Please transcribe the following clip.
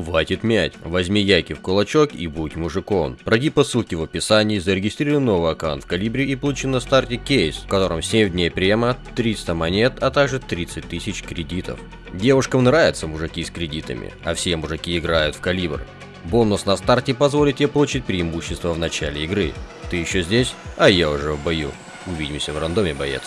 Хватит мять. Возьми яйки в кулачок и будь мужиком. Пройди по ссылке в описании, зарегистрируй новый аккаунт в Калибре и получи на старте кейс, в котором 7 дней према, 300 монет, а также 30 тысяч кредитов. Девушкам нравятся мужики с кредитами, а все мужики играют в Калибр. Бонус на старте позволит тебе получить преимущество в начале игры. Ты еще здесь, а я уже в бою. Увидимся в рандоме, боец.